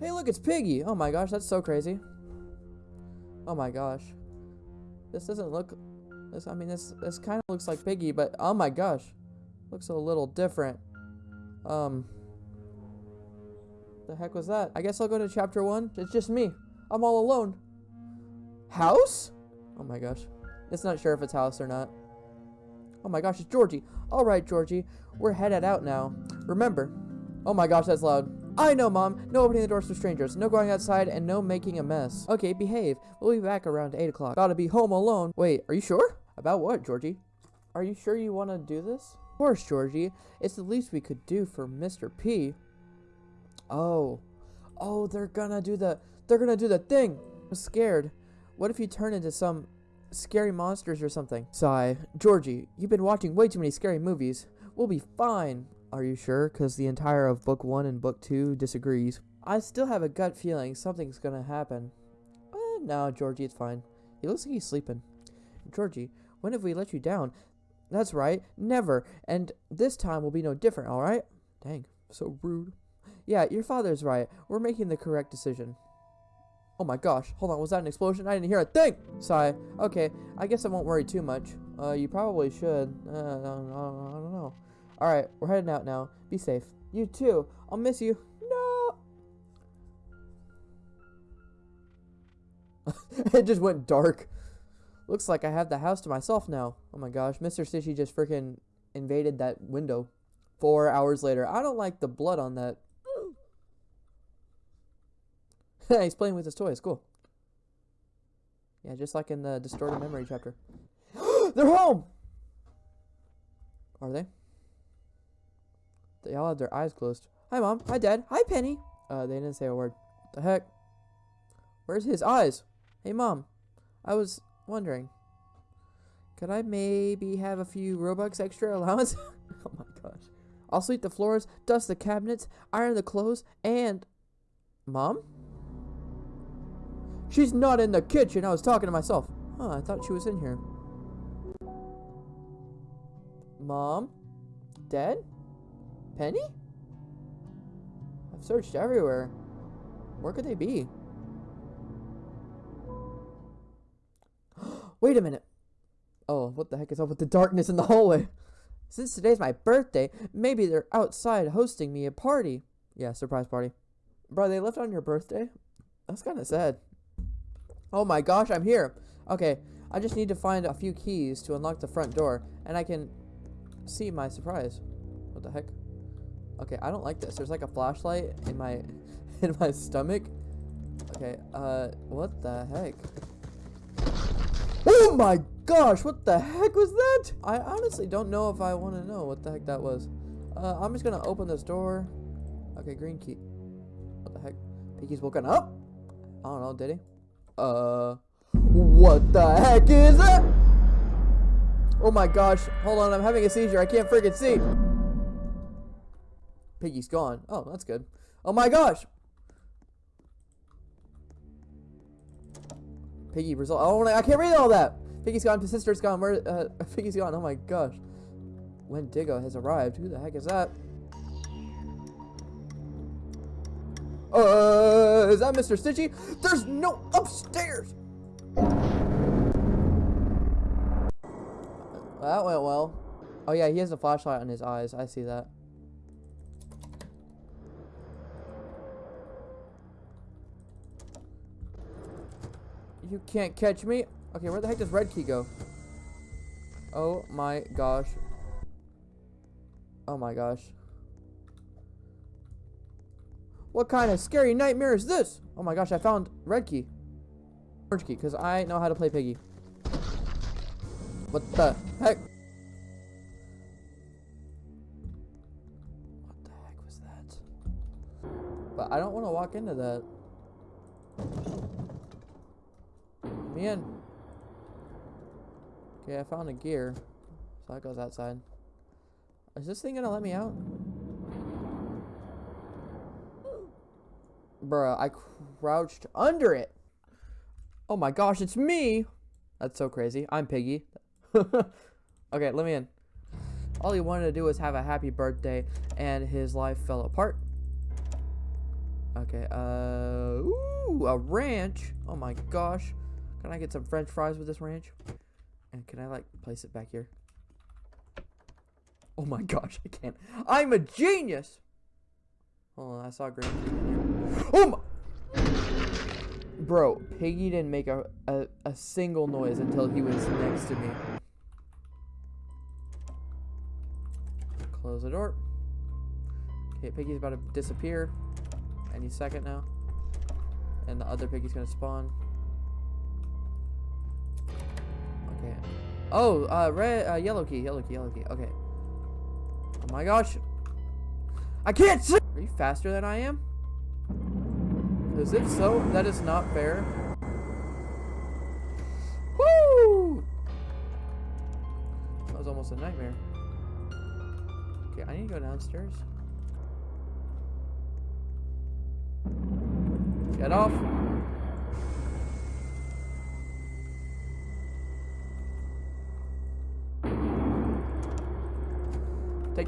Hey, look, it's Piggy. Oh my gosh, that's so crazy. Oh my gosh. This doesn't look... This, I mean, this, this kind of looks like Piggy, but oh my gosh. Looks a little different. Um... The heck was that? I guess I'll go to chapter one. It's just me. I'm all alone. House? Oh my gosh. It's not sure if it's house or not. Oh my gosh, it's Georgie. All right, Georgie. We're headed out now. Remember. Oh my gosh, that's loud. I know, Mom. No opening the doors to strangers. No going outside and no making a mess. Okay, behave. We'll be back around 8 o'clock. Gotta be home alone. Wait, are you sure? About what, Georgie? Are you sure you want to do this? Of course, Georgie. It's the least we could do for Mr. P. Oh. Oh, they're gonna do the... They're gonna do the thing. I'm scared. What if you turn into some scary monsters or something? Sigh. Georgie, you've been watching way too many scary movies. We'll be fine. Are you sure? Because the entire of book one and book two disagrees. I still have a gut feeling something's gonna happen. Uh, no, Georgie, it's fine. He looks like he's sleeping. Georgie, when have we let you down? That's right, never. And this time will be no different, alright? Dang, so rude. Yeah, your father's right. We're making the correct decision. Oh my gosh, hold on, was that an explosion? I didn't hear a thing! Sigh. Okay, I guess I won't worry too much. Uh, you probably should. Uh, I don't know. Alright, we're heading out now. Be safe. You too. I'll miss you. No! it just went dark. Looks like I have the house to myself now. Oh my gosh, Mr. Stitchy just freaking invaded that window. Four hours later. I don't like the blood on that. He's playing with his toys. Cool. Yeah, just like in the distorted memory chapter. They're home! Are they? They all have their eyes closed. Hi, Mom. Hi, Dad. Hi, Penny. Uh, they didn't say a word. The heck? Where's his eyes? Hey, Mom. I was wondering. Could I maybe have a few Robux extra allowance? oh my gosh. I'll sweep the floors, dust the cabinets, iron the clothes, and... Mom? She's not in the kitchen. I was talking to myself. Oh, I thought she was in here. Mom? Dad? Penny? I've searched everywhere. Where could they be? Wait a minute. Oh, what the heck is up with the darkness in the hallway? Since today's my birthday, maybe they're outside hosting me a party. Yeah, surprise party. Bro, they left on your birthday? That's kind of sad. Oh my gosh, I'm here. Okay, I just need to find a few keys to unlock the front door, and I can see my surprise. What the heck? Okay, I don't like this. There's like a flashlight in my in my stomach. Okay, uh, what the heck? Oh my gosh, what the heck was that? I honestly don't know if I want to know what the heck that was. Uh, I'm just gonna open this door. Okay, green key. What the heck? Piggy's woken up? I don't know, did he? Uh, what the heck is that? Oh my gosh, hold on, I'm having a seizure. I can't freaking see. Piggy's gone. Oh, that's good. Oh my gosh. Piggy result. Oh, I can't read all that. Piggy's gone. His sister's gone. Where? Uh, Piggy's gone. Oh my gosh. Wendigo has arrived. Who the heck is that? Uh, is that Mr. Stitchy? There's no upstairs. That went well. Oh yeah, he has a flashlight on his eyes. I see that. You can't catch me. Okay, where the heck does red key go? Oh my gosh. Oh my gosh. What kind of scary nightmare is this? Oh my gosh, I found red key. Orange key, because I know how to play Piggy. What the heck? What the heck was that? But I don't want to walk into that. Man. Okay, I found a gear. So that goes outside. Is this thing gonna let me out? Bruh, I crouched under it. Oh my gosh, it's me! That's so crazy. I'm Piggy. okay, let me in. All he wanted to do was have a happy birthday, and his life fell apart. Okay, uh, ooh, a ranch. Oh my gosh. Can I get some french fries with this ranch? And can I, like, place it back here? Oh my gosh, I can't. I'm a genius! Hold on, I saw green. Oh my! Bro, Piggy didn't make a, a, a single noise until he was next to me. Close the door. Okay, Piggy's about to disappear any second now. And the other Piggy's gonna spawn. Oh, uh, red, uh, yellow key, yellow key, yellow key. Okay. Oh my gosh. I can't see! Are you faster than I am? Because if so, that is not fair. Woo! That was almost a nightmare. Okay, I need to go downstairs. Get off.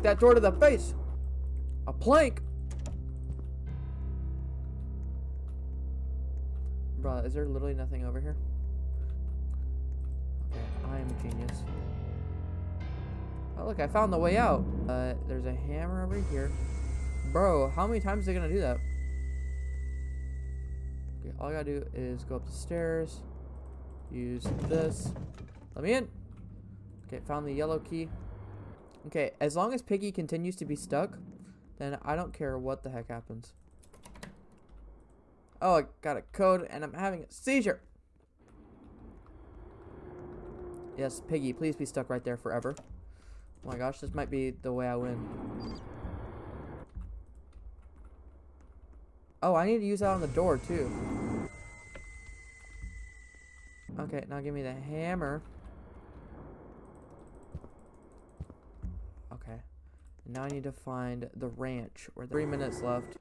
That door to the face. A plank. Bro, is there literally nothing over here? Okay, I am a genius. Oh, look, I found the way out. Uh, there's a hammer over here. Bro, how many times are they gonna do that? Okay, all I gotta do is go up the stairs. Use this. Let me in. Okay, found the yellow key. Okay, as long as Piggy continues to be stuck, then I don't care what the heck happens. Oh, I got a code and I'm having a seizure. Yes, Piggy, please be stuck right there forever. Oh my gosh, this might be the way I win. Oh, I need to use that on the door too. Okay, now give me the hammer. Okay. Now I need to find the ranch. Where three minutes left.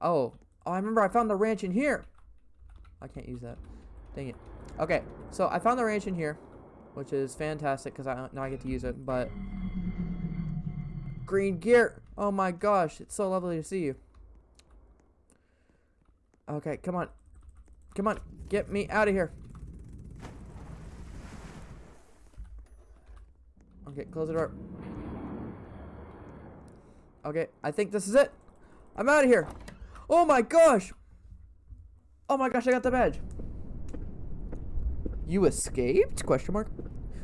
Oh. Oh, I remember I found the ranch in here. I can't use that. Dang it. Okay, so I found the ranch in here, which is fantastic because I now I get to use it. But green gear. Oh my gosh, it's so lovely to see you. Okay, come on, come on, get me out of here. Okay, close the door. Okay, I think this is it. I'm out of here. Oh my gosh. Oh my gosh, I got the badge. You escaped? Question mark.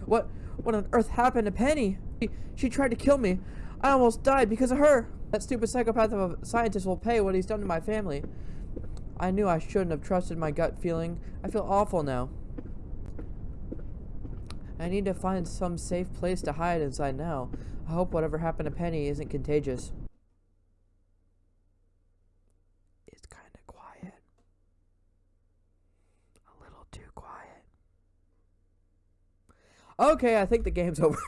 What what on earth happened to Penny? She, she tried to kill me. I almost died because of her. That stupid psychopath of a scientist will pay what he's done to my family. I knew I shouldn't have trusted my gut feeling. I feel awful now. I need to find some safe place to hide inside now. I hope whatever happened to Penny isn't contagious. It's kind of quiet. A little too quiet. Okay, I think the game's over.